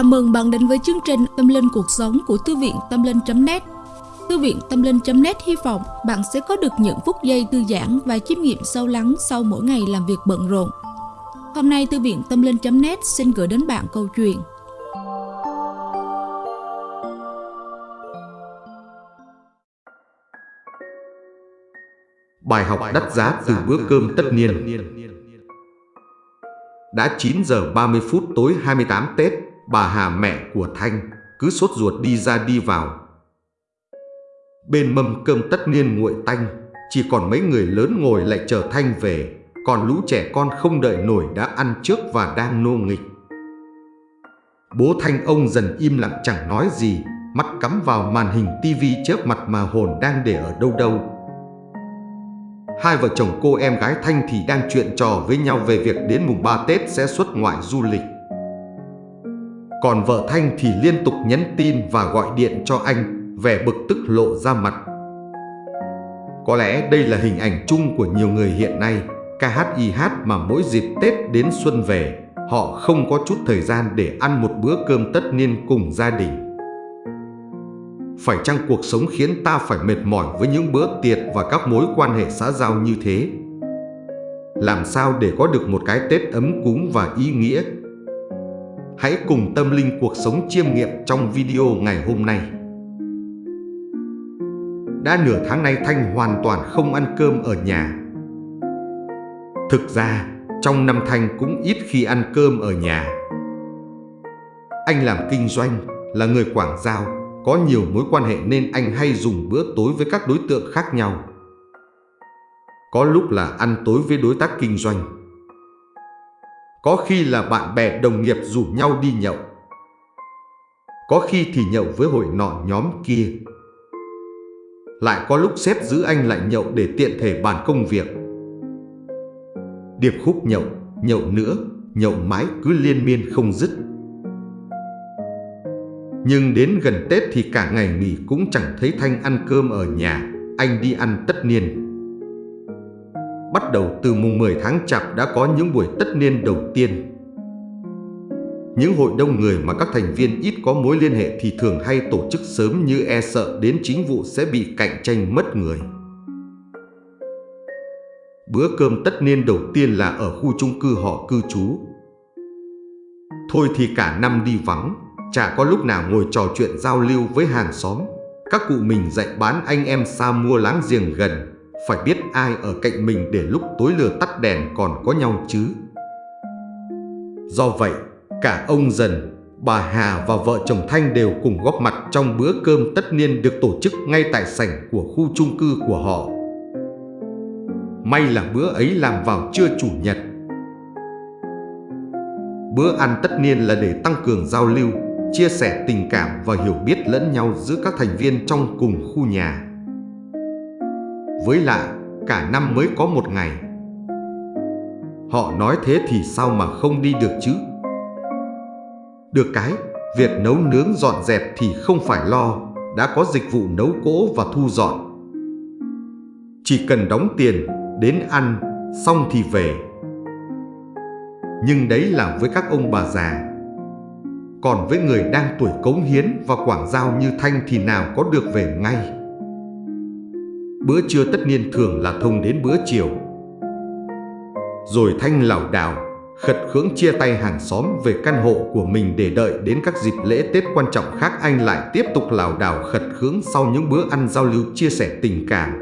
Chào mừng bạn đến với chương trình Tâm Linh Cuộc Sống của Thư viện Tâm Linh.net Thư viện Tâm Linh.net hy vọng bạn sẽ có được những phút giây thư giãn và chiêm nghiệm sâu lắng sau mỗi ngày làm việc bận rộn. Hôm nay, Thư viện Tâm Linh.net xin gửi đến bạn câu chuyện. Bài học đắt giá từ bữa cơm tất niên. Đã 9 giờ 30 phút tối 28 Tết bà Hà mẹ của Thanh cứ sốt ruột đi ra đi vào. Bên mâm cơm tất niên nguội tanh, chỉ còn mấy người lớn ngồi lại chờ Thanh về, còn lũ trẻ con không đợi nổi đã ăn trước và đang nô nghịch. Bố Thanh ông dần im lặng chẳng nói gì, mắt cắm vào màn hình tivi trước mặt mà hồn đang để ở đâu đâu. Hai vợ chồng cô em gái Thanh thì đang chuyện trò với nhau về việc đến mùng 3 Tết sẽ xuất ngoại du lịch. Còn vợ Thanh thì liên tục nhắn tin và gọi điện cho anh, vẻ bực tức lộ ra mặt. Có lẽ đây là hình ảnh chung của nhiều người hiện nay, KHIH mà mỗi dịp Tết đến xuân về, họ không có chút thời gian để ăn một bữa cơm tất niên cùng gia đình. Phải chăng cuộc sống khiến ta phải mệt mỏi với những bữa tiệc và các mối quan hệ xã giao như thế? Làm sao để có được một cái Tết ấm cúng và ý nghĩa Hãy cùng tâm linh cuộc sống chiêm nghiệm trong video ngày hôm nay. Đã nửa tháng nay Thanh hoàn toàn không ăn cơm ở nhà. Thực ra, trong năm Thanh cũng ít khi ăn cơm ở nhà. Anh làm kinh doanh, là người Quảng Giao, có nhiều mối quan hệ nên anh hay dùng bữa tối với các đối tượng khác nhau. Có lúc là ăn tối với đối tác kinh doanh, có khi là bạn bè đồng nghiệp rủ nhau đi nhậu. Có khi thì nhậu với hội nọ nhóm kia. Lại có lúc xếp giữ anh lại nhậu để tiện thể bàn công việc. Điệp khúc nhậu, nhậu nữa, nhậu mãi cứ liên miên không dứt. Nhưng đến gần Tết thì cả ngày nghỉ cũng chẳng thấy Thanh ăn cơm ở nhà Anh đi ăn tất niên. Bắt đầu từ mùng 10 tháng chạp đã có những buổi tất niên đầu tiên. Những hội đông người mà các thành viên ít có mối liên hệ thì thường hay tổ chức sớm như e sợ đến chính vụ sẽ bị cạnh tranh mất người. Bữa cơm tất niên đầu tiên là ở khu chung cư họ cư trú. Thôi thì cả năm đi vắng, chả có lúc nào ngồi trò chuyện giao lưu với hàng xóm. Các cụ mình dạy bán anh em xa mua láng giềng gần, phải biết ai ở cạnh mình để lúc tối lửa tắt đèn còn có nhau chứ. Do vậy, cả ông dần, bà Hà và vợ chồng Thanh đều cùng góp mặt trong bữa cơm tất niên được tổ chức ngay tại sảnh của khu chung cư của họ. May là bữa ấy làm vào trưa chủ nhật. Bữa ăn tất niên là để tăng cường giao lưu, chia sẻ tình cảm và hiểu biết lẫn nhau giữa các thành viên trong cùng khu nhà. Với lại, cả năm mới có một ngày. Họ nói thế thì sao mà không đi được chứ? Được cái, việc nấu nướng dọn dẹp thì không phải lo, đã có dịch vụ nấu cỗ và thu dọn. Chỉ cần đóng tiền, đến ăn, xong thì về. Nhưng đấy là với các ông bà già. Còn với người đang tuổi cống hiến và quảng giao như Thanh thì nào có được về ngay. Bữa trưa tất niên thường là thông đến bữa chiều Rồi Thanh lảo đảo, Khật khưỡng chia tay hàng xóm về căn hộ của mình để đợi đến các dịp lễ Tết quan trọng khác, anh lại tiếp tục lảo đảo khật khưỡng sau những bữa ăn giao lưu chia sẻ tình cảm.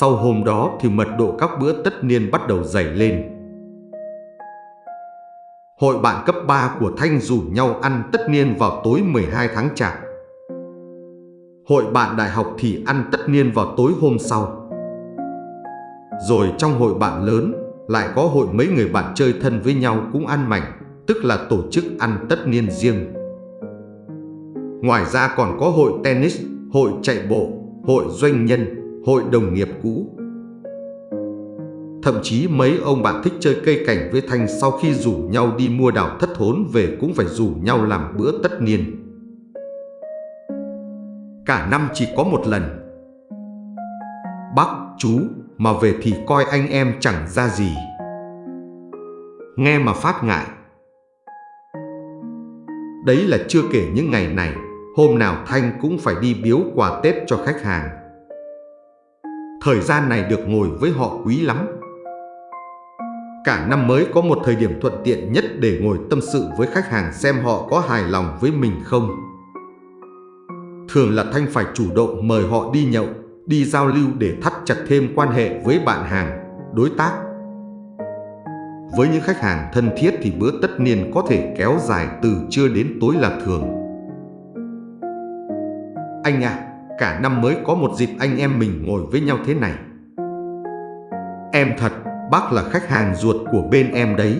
Sau hôm đó thì mật độ các bữa tất niên bắt đầu dày lên. Hội bạn cấp 3 của Thanh rủ nhau ăn tất niên vào tối 12 tháng chạp. Hội bạn đại học thì ăn tất niên vào tối hôm sau. Rồi trong hội bạn lớn lại có hội mấy người bạn chơi thân với nhau cũng ăn mảnh, tức là tổ chức ăn tất niên riêng. Ngoài ra còn có hội tennis, hội chạy bộ, hội doanh nhân, hội đồng nghiệp cũ. Thậm chí mấy ông bạn thích chơi cây cảnh với Thanh sau khi rủ nhau đi mua đảo thất thốn về cũng phải rủ nhau làm bữa tất niên cả năm chỉ có một lần. Bác, chú, mà về thì coi anh em chẳng ra gì. Nghe mà phát ngại. Đấy là chưa kể những ngày này, hôm nào Thanh cũng phải đi biếu quà Tết cho khách hàng. Thời gian này được ngồi với họ quý lắm. Cả năm mới có một thời điểm thuận tiện nhất để ngồi tâm sự với khách hàng xem họ có hài lòng với mình không. Thường là Thanh phải chủ động mời họ đi nhậu, đi giao lưu để thắt chặt thêm quan hệ với bạn hàng, đối tác. Với những khách hàng thân thiết thì bữa tất niên có thể kéo dài từ trưa đến tối là thường. Anh à, cả năm mới có một dịp anh em mình ngồi với nhau thế này. Em thật, bác là khách hàng ruột của bên em đấy.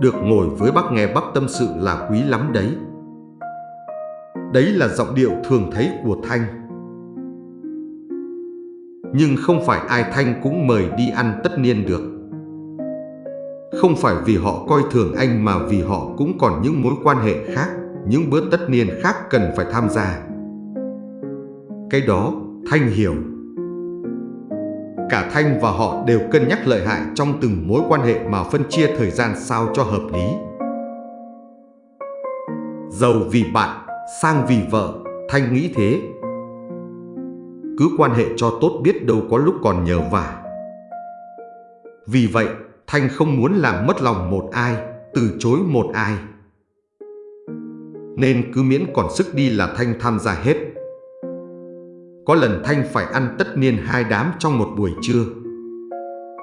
Được ngồi với bác nghe bác tâm sự là quý lắm đấy. Đấy là giọng điệu thường thấy của Thanh. Nhưng không phải ai Thanh cũng mời đi ăn tất niên được. Không phải vì họ coi thường anh mà vì họ cũng còn những mối quan hệ khác, những bữa tất niên khác cần phải tham gia. Cái đó Thanh hiểu. Cả Thanh và họ đều cân nhắc lợi hại trong từng mối quan hệ mà phân chia thời gian sao cho hợp lý. Giàu vì bạn, sang vì vợ, Thanh nghĩ thế. Cứ quan hệ cho tốt biết đâu có lúc còn nhờ vả. Vì vậy, Thanh không muốn làm mất lòng một ai, từ chối một ai. Nên cứ miễn còn sức đi là Thanh tham gia hết. Có lần Thanh phải ăn tất niên hai đám trong một buổi trưa.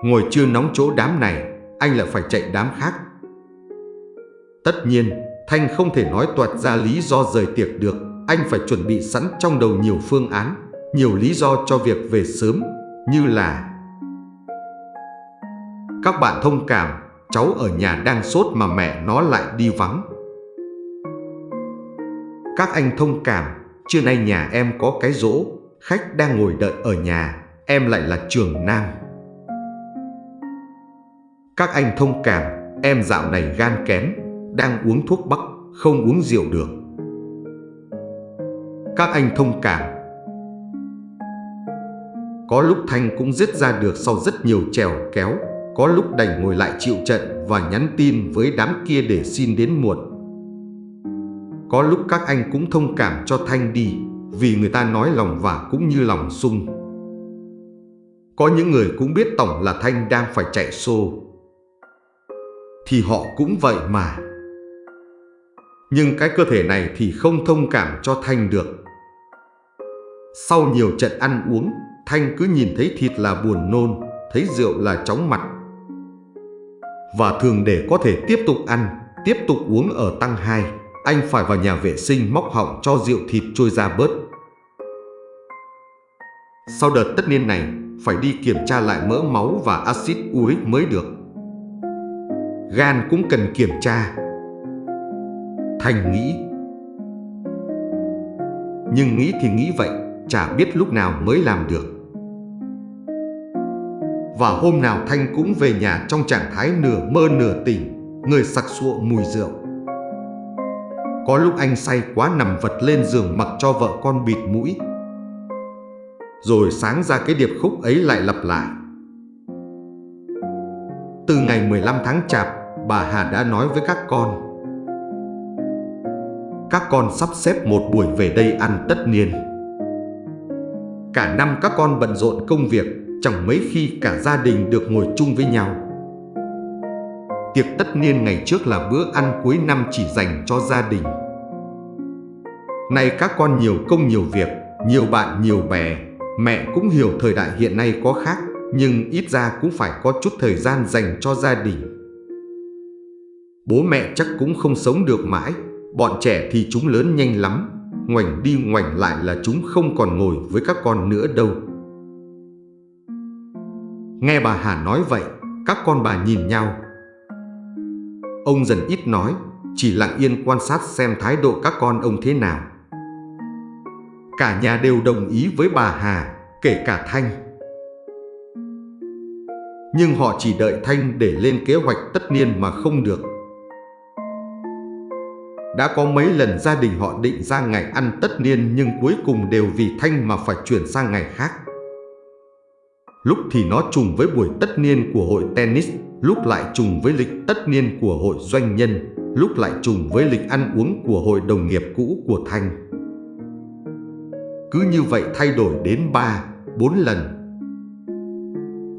Ngồi chưa nóng chỗ đám này, anh lại phải chạy đám khác. Tất nhiên, Thanh không thể nói toạt ra lý do rời tiệc được. Anh phải chuẩn bị sẵn trong đầu nhiều phương án, nhiều lý do cho việc về sớm, như là Các bạn thông cảm, cháu ở nhà đang sốt mà mẹ nó lại đi vắng. Các anh thông cảm, trưa nay nhà em có cái rỗ, khách đang ngồi đợi ở nhà, em lại là trường nam. Các anh thông cảm, em dạo này gan kém, đang uống thuốc bắc, không uống rượu được. Các anh thông cảm. Có lúc Thanh cũng dứt ra được sau rất nhiều trèo kéo, có lúc đành ngồi lại chịu trận và nhắn tin với đám kia để xin đến muộn. Có lúc các anh cũng thông cảm cho Thanh đi, vì người ta nói lòng vả cũng như lòng sung. Có những người cũng biết Tổng là Thanh đang phải chạy xô. Thì họ cũng vậy mà. Nhưng cái cơ thể này thì không thông cảm cho Thanh được. Sau nhiều trận ăn uống, Thanh cứ nhìn thấy thịt là buồn nôn, thấy rượu là chóng mặt. Và thường để có thể tiếp tục ăn, tiếp tục uống ở tăng 2, anh phải vào nhà vệ sinh móc họng cho rượu thịt trôi ra bớt. Sau đợt tất niên này, phải đi kiểm tra lại mỡ máu và axit uric mới được. Gan cũng cần kiểm tra. Thành nghĩ. Nhưng nghĩ thì nghĩ vậy, chả biết lúc nào mới làm được. Và hôm nào Thanh cũng về nhà trong trạng thái nửa mơ nửa tỉnh, người sặc sụa mùi rượu. Có lúc anh say quá nằm vật lên giường mặc cho vợ con bịt mũi, rồi sáng ra cái điệp khúc ấy lại lặp lại. Từ ngày 15 tháng chạp, bà Hà đã nói với các con. Các con sắp xếp một buổi về đây ăn tất niên. Cả năm các con bận rộn công việc, chẳng mấy khi cả gia đình được ngồi chung với nhau. Tiệc tất niên ngày trước là bữa ăn cuối năm chỉ dành cho gia đình. Nay các con nhiều công nhiều việc, nhiều bạn nhiều bè, Mẹ cũng hiểu thời đại hiện nay có khác, nhưng ít ra cũng phải có chút thời gian dành cho gia đình. Bố mẹ chắc cũng không sống được mãi, bọn trẻ thì chúng lớn nhanh lắm, ngoảnh đi ngoảnh lại là chúng không còn ngồi với các con nữa đâu. Nghe bà Hà nói vậy, các con bà nhìn nhau. Ông dần ít nói, chỉ lặng yên quan sát xem thái độ các con ông thế nào. Cả nhà đều đồng ý với bà Hà, kể cả Thanh. Nhưng họ chỉ đợi Thanh để lên kế hoạch tất niên mà không được. Đã có mấy lần gia đình họ định ra ngày ăn tất niên nhưng cuối cùng đều vì Thanh mà phải chuyển sang ngày khác. Lúc thì nó trùng với buổi tất niên của hội tennis, lúc lại trùng với lịch tất niên của hội doanh nhân. lúc lại trùng với lịch ăn uống của hội đồng nghiệp cũ của Thanh. Cứ như vậy thay đổi đến 3, 4 lần.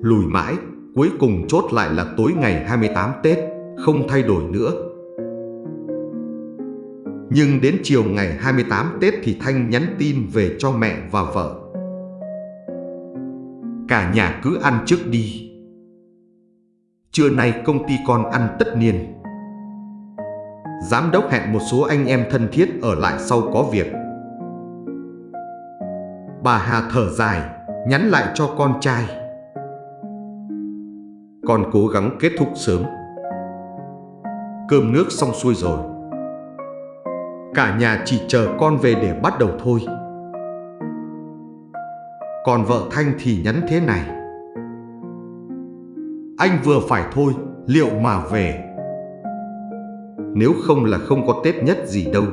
Lùi mãi, cuối cùng chốt lại là tối ngày 28 Tết, không thay đổi nữa. Nhưng đến chiều ngày 28 Tết thì Thanh nhắn tin về cho mẹ và vợ. Cả nhà cứ ăn trước đi. Trưa nay công ty con ăn tất niên. Giám đốc hẹn một số anh em thân thiết ở lại sau có việc. Bà Hà thở dài, nhắn lại cho con trai. Con cố gắng kết thúc sớm. Cơm nước xong xuôi rồi. Cả nhà chỉ chờ con về để bắt đầu thôi. Còn vợ Thanh thì nhắn thế này. Anh vừa phải thôi, liệu mà về. Nếu không là không có Tết nhất gì đâu.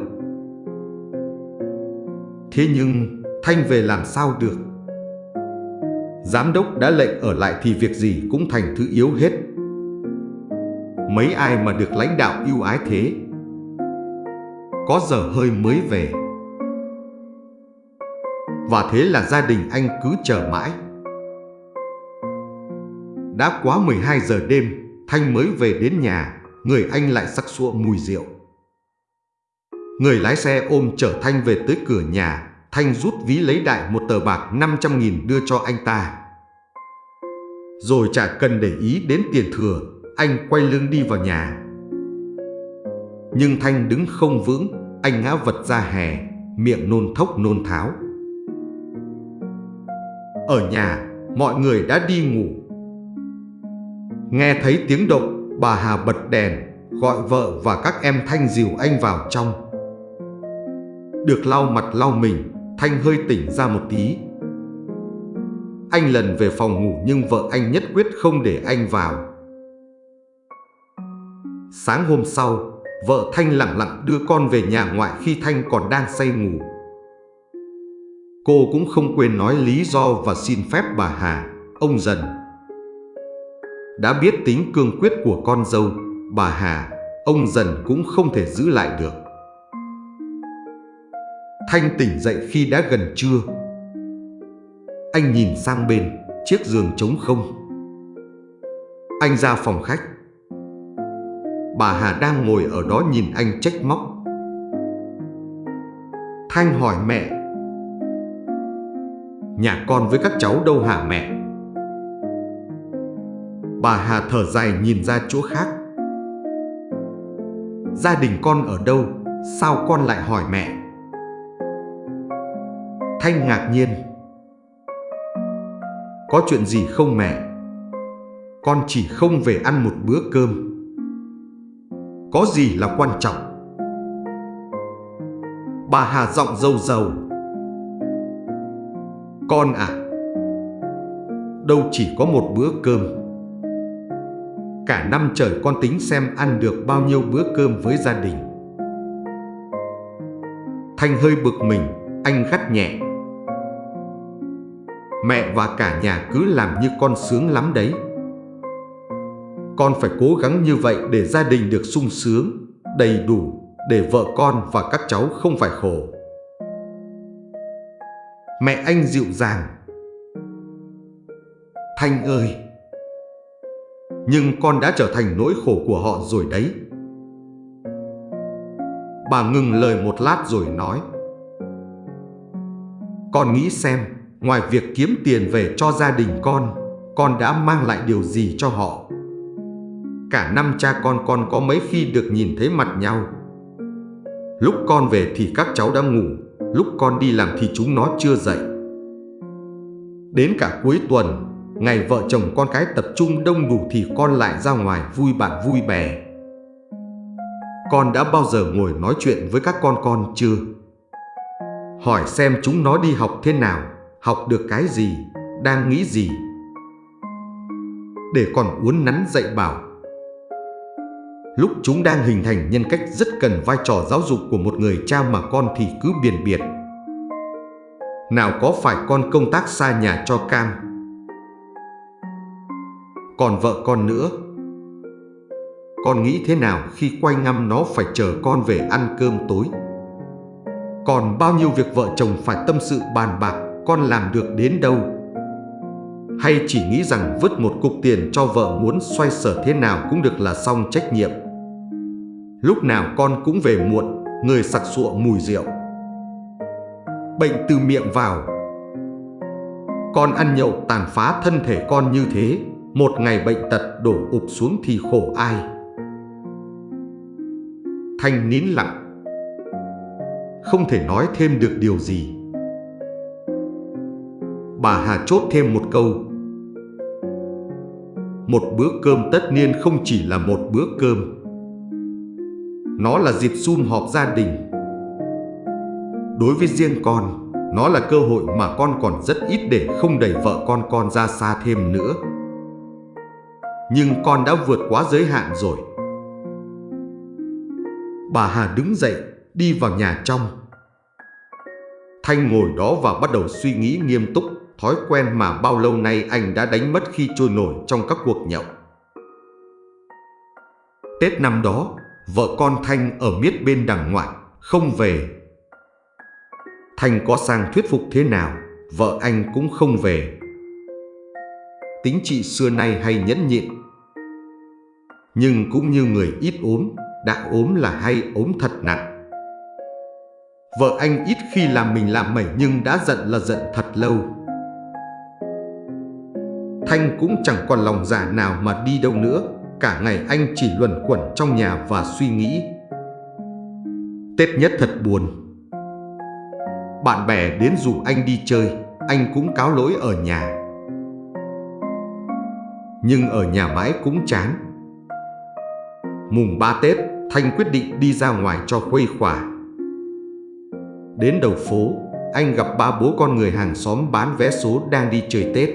Thế nhưng Thanh về làm sao được? Giám đốc đã lệnh ở lại thì việc gì cũng thành thứ yếu hết. Mấy ai mà được lãnh đạo yêu ái thế? Có giờ hơi mới về. Và thế là gia đình anh cứ chờ mãi. Đã quá 12 giờ đêm, Thanh mới về đến nhà, người anh lại sắc sụa mùi rượu. Người lái xe ôm chở Thanh về tới cửa nhà, Thanh rút ví lấy đại một tờ bạc 500.000 đưa cho anh ta. Rồi chả cần để ý đến tiền thừa, anh quay lưng đi vào nhà. Nhưng Thanh đứng không vững, anh ngã vật ra hè, miệng nôn thốc nôn tháo. Ở nhà, mọi người đã đi ngủ. Nghe thấy tiếng động, bà Hà bật đèn, gọi vợ và các em Thanh dìu anh vào trong. Được lau mặt lau mình, Thanh hơi tỉnh ra một tí. Anh lần về phòng ngủ nhưng vợ anh nhất quyết không để anh vào. Sáng hôm sau, vợ Thanh lặng lặng đưa con về nhà ngoại khi Thanh còn đang say ngủ. Cô cũng không quên nói lý do và xin phép bà Hà, ông dần. Đã biết tính cương quyết của con dâu, bà Hà, ông dần cũng không thể giữ lại được. Thanh tỉnh dậy khi đã gần trưa. Anh nhìn sang bên, chiếc giường trống không. Anh ra phòng khách. Bà Hà đang ngồi ở đó nhìn anh trách móc. Thanh hỏi mẹ. Nhà con với các cháu đâu hả mẹ? Bà Hà thở dài nhìn ra chỗ khác. Gia đình con ở đâu? Sao con lại hỏi mẹ? Thanh ngạc nhiên. Có chuyện gì không mẹ? Con chỉ không về ăn một bữa cơm. Có gì là quan trọng? Bà Hà giọng dâu dầu. Con à, đâu chỉ có một bữa cơm. Cả năm trời con tính xem ăn được bao nhiêu bữa cơm với gia đình. Thanh hơi bực mình, anh gắt nhẹ. Mẹ và cả nhà cứ làm như con sướng lắm đấy. Con phải cố gắng như vậy để gia đình được sung sướng, đầy đủ, để vợ con và các cháu không phải khổ. Mẹ anh dịu dàng. Thanh ơi! Nhưng con đã trở thành nỗi khổ của họ rồi đấy. Bà ngừng lời một lát rồi nói. Con nghĩ xem, Ngoài việc kiếm tiền về cho gia đình con, con đã mang lại điều gì cho họ? Cả năm cha con con có mấy khi được nhìn thấy mặt nhau. Lúc con về thì các cháu đã ngủ, lúc con đi làm thì chúng nó chưa dậy. Đến cả cuối tuần, ngày vợ chồng con cái tập trung đông đủ thì con lại ra ngoài vui bạn vui bè. Con đã bao giờ ngồi nói chuyện với các con con chưa? Hỏi xem chúng nó đi học thế nào học được cái gì, đang nghĩ gì. Để còn uốn nắn dạy bảo. Lúc chúng đang hình thành nhân cách rất cần vai trò giáo dục của một người cha mà con thì cứ biền biệt. Nào có phải con công tác xa nhà cho cam. Còn vợ con nữa. con nghĩ thế nào khi quay ngăm nó phải chờ con về ăn cơm tối? Còn bao nhiêu việc vợ chồng phải tâm sự bàn bạc, con làm được đến đâu? Hay chỉ nghĩ rằng vứt một cục tiền cho vợ muốn xoay sở thế nào cũng được là xong trách nhiệm? Lúc nào con cũng về muộn, người sặc sụa mùi rượu. Bệnh từ miệng vào. Con ăn nhậu tàn phá thân thể con như thế Một ngày bệnh tật đổ ụp xuống thì khổ ai. Thanh nín lặng. Không thể nói thêm được điều gì. Bà Hà chốt thêm một câu. Một bữa cơm tất niên không chỉ là một bữa cơm. Nó là dịp sum họp gia đình Đối với riêng con, nó là cơ hội mà con còn rất ít để không đẩy vợ con con ra xa thêm nữa. Nhưng con đã vượt quá giới hạn rồi. Bà Hà đứng dậy, đi vào nhà trong. Thanh ngồi đó và bắt đầu suy nghĩ nghiêm túc, thói quen mà bao lâu nay anh đã đánh mất khi trôi nổi trong các cuộc nhậu. Tết năm đó, vợ con Thanh ở miết bên đằng ngoại, không về Thanh có sang thuyết phục thế nào, vợ anh cũng không về. Tính chị xưa nay hay nhẫn nhịn. Nhưng cũng như người ít ốm, đã ốm là hay ốm thật nặng. Vợ anh ít khi làm mình làm mẩy nhưng đã giận là giận thật lâu. Thanh cũng chẳng còn lòng giả nào mà đi đâu nữa, cả ngày anh chỉ luẩn quẩn trong nhà và suy nghĩ. Tết nhất thật buồn, bạn bè đến rủ anh đi chơi, anh cũng cáo lỗi ở nhà. Nhưng ở nhà mãi cũng chán. Mùng 3 Tết, Thanh quyết định đi ra ngoài cho khuây khỏa. Đến đầu phố, anh gặp ba bố con người hàng xóm bán vé số đang đi chơi Tết.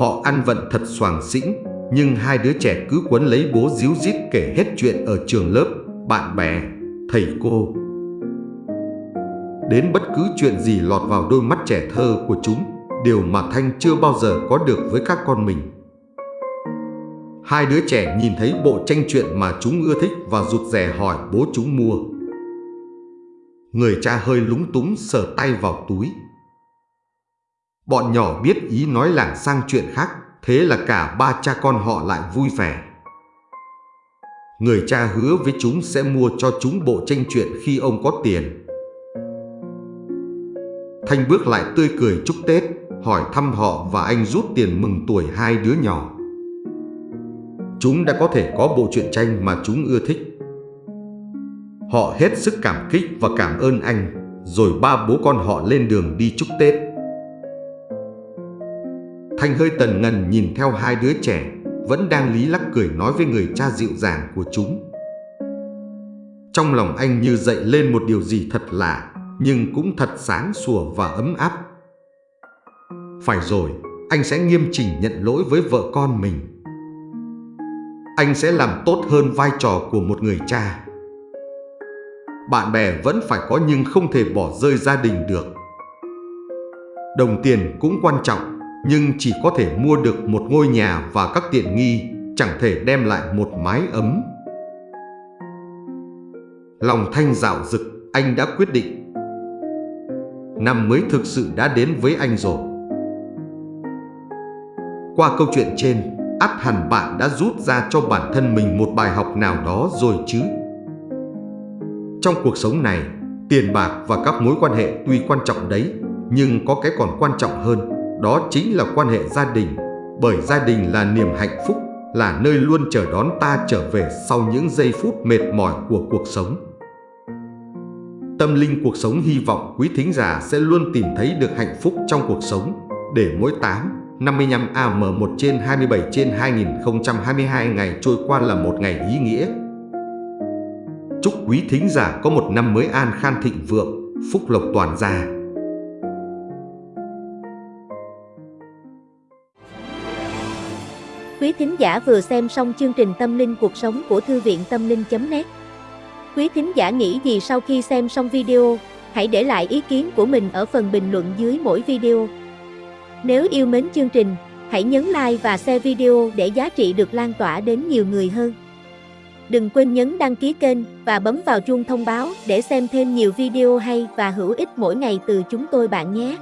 Họ ăn vận thật soàng xĩnh, nhưng hai đứa trẻ cứ quấn lấy bố díu dít kể hết chuyện ở trường lớp, bạn bè, thầy cô đến bất cứ chuyện gì lọt vào đôi mắt trẻ thơ của chúng, điều mà Thanh chưa bao giờ có được với các con mình. Hai đứa trẻ nhìn thấy bộ tranh truyện mà chúng ưa thích và rụt rè hỏi bố chúng mua. Người cha hơi lúng túng sờ tay vào túi. Bọn nhỏ biết ý nói lảng sang chuyện khác, thế là cả ba cha con họ lại vui vẻ. Người cha hứa với chúng sẽ mua cho chúng bộ tranh truyện khi ông có tiền. Thanh bước lại tươi cười chúc Tết, hỏi thăm họ và anh rút tiền mừng tuổi hai đứa nhỏ. Chúng đã có thể có bộ truyện tranh mà chúng ưa thích. Họ hết sức cảm kích và cảm ơn anh, rồi ba bố con họ lên đường đi chúc Tết. Thanh hơi tần ngần nhìn theo hai đứa trẻ, vẫn đang lý lắc cười nói với người cha dịu dàng của chúng. Trong lòng anh như dậy lên một điều gì thật lạ, nhưng cũng thật sáng sủa và ấm áp. Phải rồi, anh sẽ nghiêm chỉnh nhận lỗi với vợ con mình. Anh sẽ làm tốt hơn vai trò của một người cha. Bạn bè vẫn phải có nhưng không thể bỏ rơi gia đình được. Đồng tiền cũng quan trọng, nhưng chỉ có thể mua được một ngôi nhà và các tiện nghi, chẳng thể đem lại một mái ấm. Lòng thanh dạo dực, anh đã quyết định năm mới thực sự đã đến với anh rồi. Qua câu chuyện trên, ắt hẳn bạn đã rút ra cho bản thân mình một bài học nào đó rồi chứ. Trong cuộc sống này, tiền bạc và các mối quan hệ tuy quan trọng đấy, nhưng có cái còn quan trọng hơn, đó chính là quan hệ gia đình, bởi gia đình là niềm hạnh phúc, là nơi luôn chờ đón ta trở về sau những giây phút mệt mỏi của cuộc sống. Tâm linh cuộc sống hy vọng quý thính giả sẽ luôn tìm thấy được hạnh phúc trong cuộc sống để mỗi 8, 55 AM1 trên 27 trên 2022 ngày trôi qua là một ngày ý nghĩa. Chúc quý thính giả có một năm mới an khan thịnh vượng, phúc lộc toàn gia. Quý thính giả vừa xem xong chương trình Tâm linh cuộc sống của Thư viện Tâm linh.net Quý thính giả nghĩ gì sau khi xem xong video, hãy để lại ý kiến của mình ở phần bình luận dưới mỗi video. Nếu yêu mến chương trình, Hãy nhấn like và share video để giá trị được lan tỏa đến nhiều người hơn. Đừng quên nhấn đăng ký kênh và bấm vào chuông thông báo để xem thêm nhiều video hay và hữu ích mỗi ngày từ chúng tôi bạn nhé.